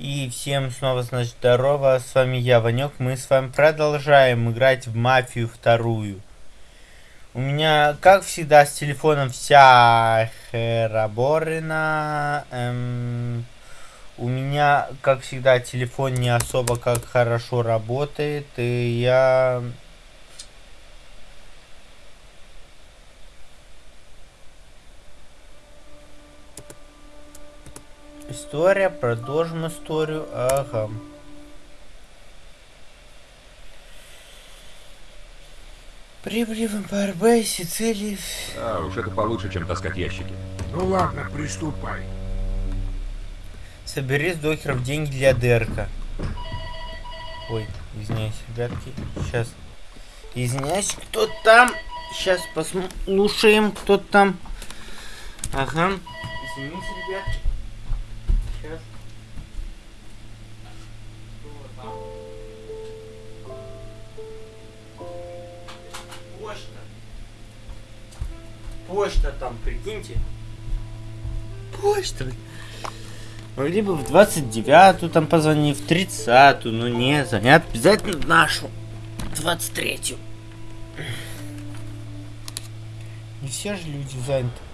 И всем снова, значит, здорово, с вами я, Ванек. Мы с вами продолжаем играть в Мафию вторую. У меня, как всегда, с телефоном вся хераборина. Эм, у меня, как всегда, телефон не особо как хорошо работает. И я История, продолжим историю. Ага. Прибыли в МПРБ, Сицилии. А, уж это получше, чем таскать ящики. Ну ладно, приступай. Собери с докеров деньги для Дерка. Ой, извиняюсь, ребятки. Сейчас. Извиняюсь, кто там? Сейчас послушаем, кто там. Ага. Извините, ребятки. Сейчас. Почта. Почта там, прикиньте. Почта. Могли бы в 29-ю там позвонить, в 30-ю, но не, звонят обязательно нашу, 23-ю. Не все же люди заняты.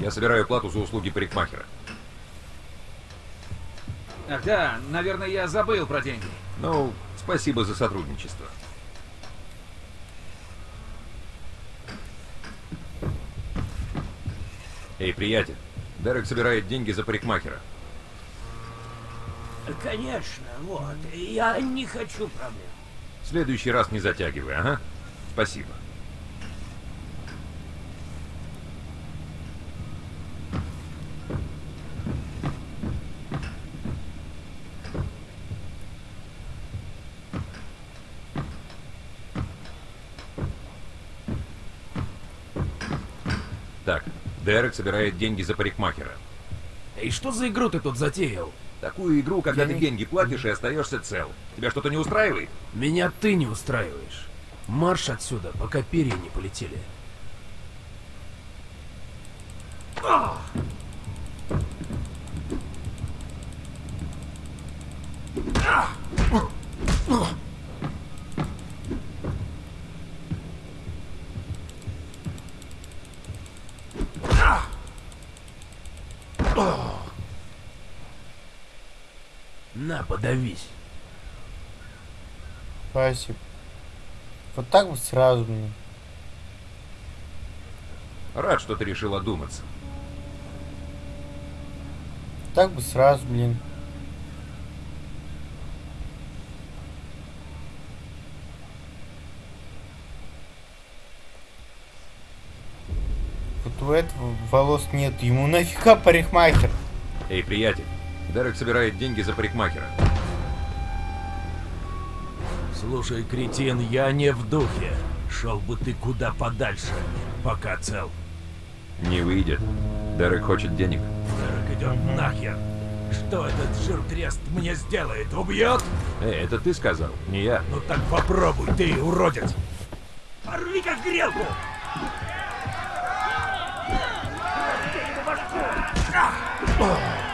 Я собираю плату за услуги парикмахера. Ах да, наверное, я забыл про деньги. Ну, спасибо за сотрудничество. Эй, приятель, Дерек собирает деньги за парикмахера. Конечно, вот. Я не хочу проблем. В следующий раз не затягивай, ага? Спасибо. Так, Дерек собирает деньги за парикмахера. И что за игру ты тут затеял? Такую игру, когда Я ты не- деньги платишь и остаешься цел. Тебя что-то не устраивает? Меня ты не устраиваешь. Марш отсюда, пока перья не полетели. На, подавись. Спасибо. Вот так вот сразу мне. Рад, что ты решил одуматься. Так бы сразу, блин. Вот у этого волос нет. Ему нафига парикмахер? Эй, приятель, Дерек собирает деньги за парикмахера. Слушай, кретин, я не в духе. Шел бы ты куда подальше, пока цел. Не выйдет. Дерек хочет денег. Дерек идет нахер. Что этот жиртрест мне сделает? Убьет? Эй, это ты сказал, не я. Ну так попробуй, ты уродец. Порви как грелку! Ah!